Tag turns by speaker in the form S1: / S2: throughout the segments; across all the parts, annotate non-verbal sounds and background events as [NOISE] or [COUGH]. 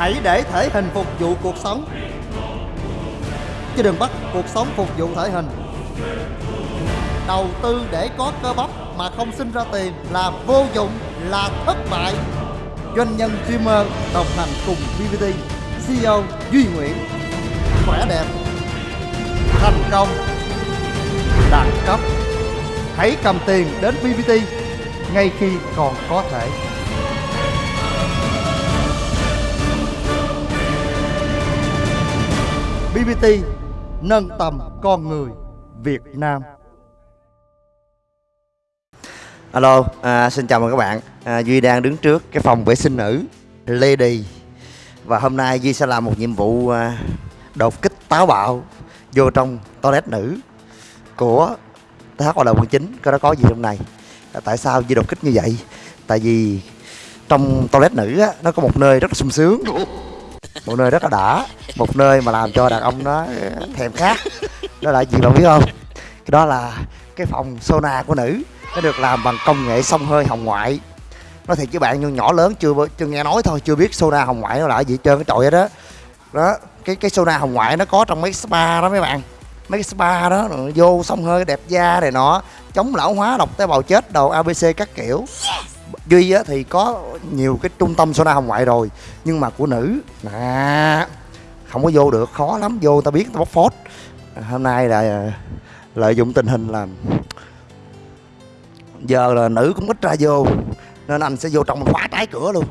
S1: hãy để thể hình phục vụ cuộc sống. Chứ đừng bắt cuộc sống phục vụ thể hình. Đầu tư để có cơ bắp mà không sinh ra tiền là vô dụng, là thất bại. Doanh nhân streamer đồng hành cùng BBT CEO Duy Nguyễn. Khỏe đẹp, thành công, đẳng cấp. Hãy cầm tiền đến BBT ngay khi còn có thể. BBT nâng tầm con người Việt Nam.
S2: Alo, à, xin chào mừng các bạn. À, Duy đang đứng trước cái phòng vệ sinh nữ Lady. Và hôm nay Duy sẽ làm một nhiệm vụ à, đột kích táo bạo Vô trong toilet nữ của THOL quận chính. Có đó có gì trong này à, Tại sao Duy đột kích như vậy? Tại vì trong toilet nữ á, nó có một nơi rất là sung sướng. Một nơi rất là đã, Một nơi mà làm cho đàn ông nó thèm khát. Đó là gì bạn biết không? Cái đó là cái phòng sauna của nữ, nó được làm bằng công nghệ xông hơi hồng ngoại. Nói thiệt với bạn nhưng nhỏ lớn chưa chưa nghe nói thôi, chưa biết sauna hồng ngoại nó là gì trơn, cái trội đó đó. Đó, cái cái sauna hồng ngoại nó có trong mấy spa đó mấy bạn. Mấy cái spa đó, vô xông hơi đẹp da này nọ, chống lão hóa độc tế bào chết đầu abc các kiểu duy á, thì có nhiều cái trung tâm sauna hồng ngoại rồi nhưng mà của nữ à, không có vô được khó lắm vô ta biết ta bóc phốt. Hôm nay là lợi dụng tình hình là giờ là nữ cũng ít ra vô nên anh sẽ vô trong khóa trái cửa luôn.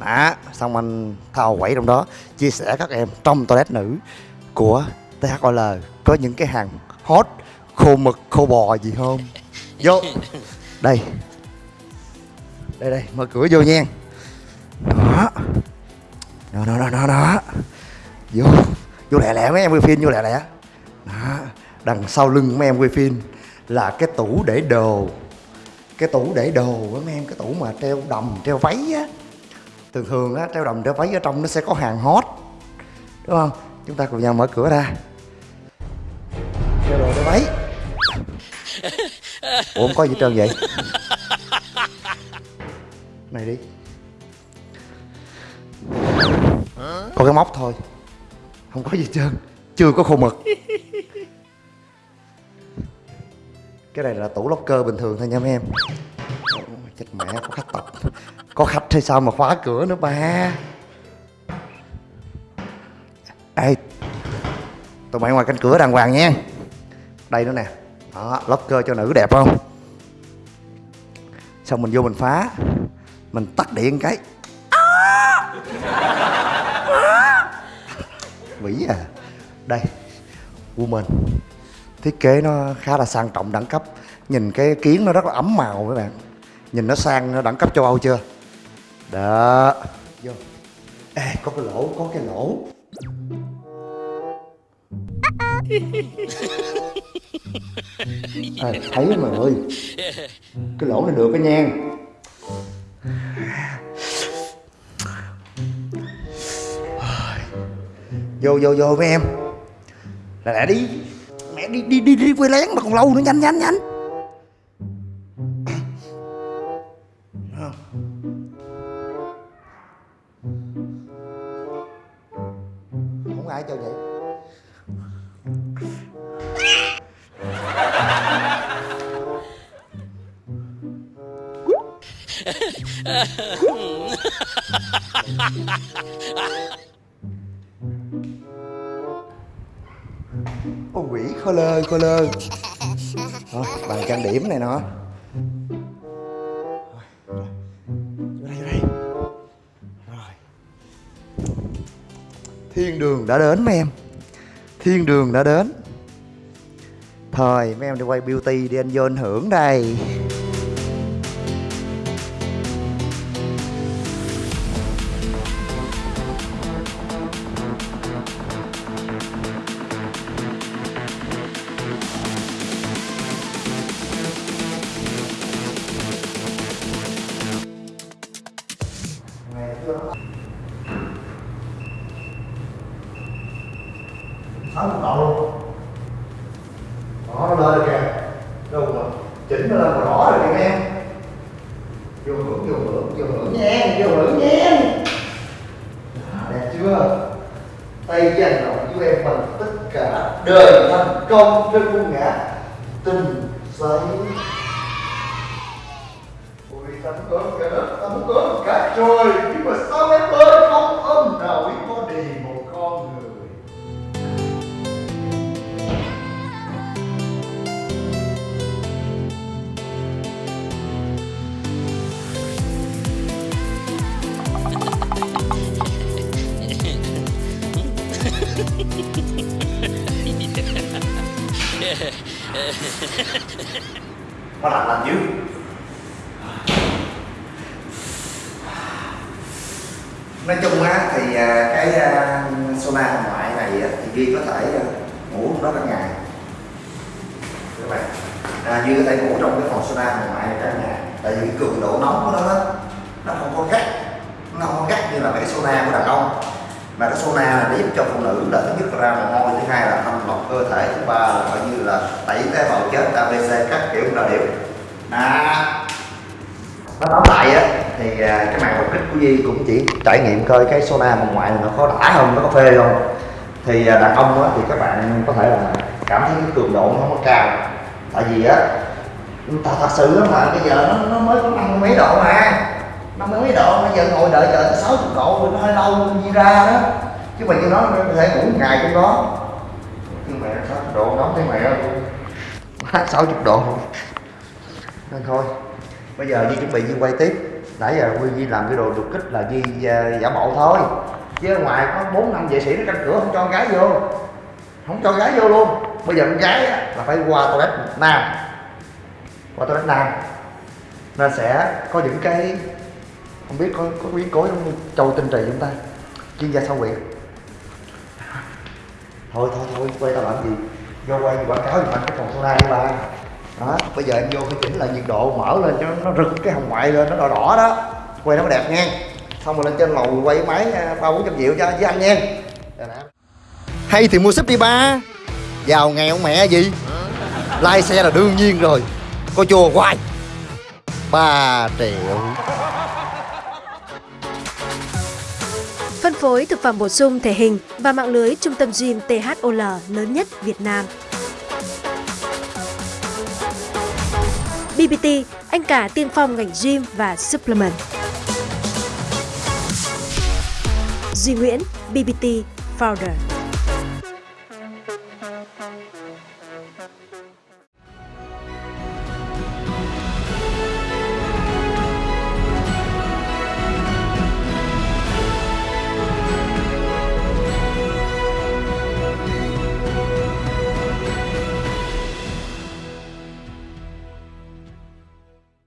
S2: Đó xong anh thao quẩy trong đó chia sẻ các em trong toilet nữ của THOL có những cái hàng hot khô mực khô bò gì không? Vô. Đây đây đây mở cửa vô nha. Đó. Đó đó đó đó, đó. vô. Vô lẹ lẹ mấy em quay phim vô lẹ lẹ. Đó. Đằng sau lưng mấy em quay phim là cái tủ để đồ. Cái tủ để đồ á mấy em cái tủ mà treo đầm treo váy á. Thường thường á treo đầm treo váy ở trong nó sẽ có hàng hot. Đúng không? Chúng ta cùng nhau mở cửa ra. Treo đồ treo váy. Ủa không có gì trơn vậy? Này đi. Có cái móc thôi. Không có gì trơn. Chưa có khô mực. Cái này là tủ locker bình thường thôi nha mấy em. Chết mẹ, có khách tập. Có khách hay sao mà khóa cửa nữa ba? Ê, tụi mày ngoài cánh cửa đàng hoàng nha đây nữa nè. Đó, locker cho nữ đẹp không? Xong mình vô mình phá mình tắt điện cái. Vĩ à. Đây woman. Thiết kế nó khá là sang trọng đẳng cấp. Nhìn cái kiến nó rất là ấm màu các bạn. Nhìn nó sang nó đẳng cấp châu âu chưa? Đó. Vô. Ê có cái lỗ có cái lỗ. À, thấy mà ơi. Cái lỗ này được cái nhang vô vô vô với em. Là lại đi. Mẹ đi đi đi đi quê lén, mà còn lâu nữa, nhanh nhanh nhanh. Không ai cho vậy. [LAUGHS] Ô quỷ khô lơ khô lơ. Thôi bàn trang điểm này nọ Vô đây vô đây. Rồi. Thiên đường đã đến mấy em? Thiên đường đã đến. Thôi mấy em đi quay beauty đi anh vô anh hưởng đây. chỉnh lên rõ rồi các em. Vô hưởng vô hưởng vô hưởng nha vô hưởng nha đẹp chưa? Tay dành động với em bằng tất cả đời thành công trên cung ngã tình giấy ôi, tấm cơm cả đất tấm cơm cả trời nhưng mà sao em ơi? Nó lạnh lạnh dữ. Nói chung á thì à, cái à, sauna hồng ngoại này à, thì duy có thể ngủ trong đó cả ngày. Các bạn à, duy có thể ngủ trong cái phòng sauna hồng ngoại này cả ngày. Tại vì cái cường độ nóng của nó á, nó không có gắt nó không có gắt như là mấy cái sauna của đàn ông mà cái sauna này nó giúp cho phụ nữ là thứ nhất ra mồ hôi thứ hai là thanh lọc cơ thể thứ ba là coi như là tẩy tế bào chết abc các kiểu là điểm à nó tóm lại á thì à, cái màn đột kích của di cũng chỉ trải nghiệm coi cái sauna bên ngoài nó có đã không nó có phê không. Thì à, đàn ông á thì các bạn có thể là cảm thấy cái cường độ nó không có cao. Tại vì á thật, thật sự á mà bây giờ nó, nó mới có năm mấy độ mà năm mấy độ bây giờ ngồi đợi chờ tới sáu chục độ nó hơi lâu đi ra đó. Chứ mà như nó có thể ngủ một ngày trong đó. Nhưng mà sáu chục độ nóng thấy mẹ luôn sáu chục độ. Nên thôi bây giờ đi chuẩn bị đi quay tiếp. Nãy giờ Duy, Di làm cái đồ đột kích là Di uh, à, giả bộ thôi. Chứ ở ngoài có bốn năm vệ sĩ nó canh cửa không cho con gái vô. Không cho gái vô luôn. Bây giờ con gái á, là phải qua toilet nam. Qua toilet nam. Nên sẽ có những cái không biết có có biến cố giống như châu tinh trì chúng ta. Chuyên gia sao quyện. Thôi thôi thôi, quay tao làm gì? Vô quay quảng cáo thì anh cái phòng sauna đi ba đó, bây giờ em vô phải chỉnh lại nhiệt độ, mở lên cho nó rực cái hồng ngoại lên, nó đỏ đỏ đó. Quay nó mới đẹp nha. Xong rồi lên trên lầu quay máy à, ba bốn trăm triệu cho, với anh nha. Hay thì mua súp đi ba. Giàu nghèo mẹ gì? Lai xe là đương nhiên rồi. Có chùa hoài. Ba triệu.
S3: Phối thực phẩm bổ sung thể hình và mạng lưới trung tâm gym THOL lớn nhất Việt Nam. BBT, anh cả tiên phong ngành gym và supplement. Duy Nguyễn, BBT Founder.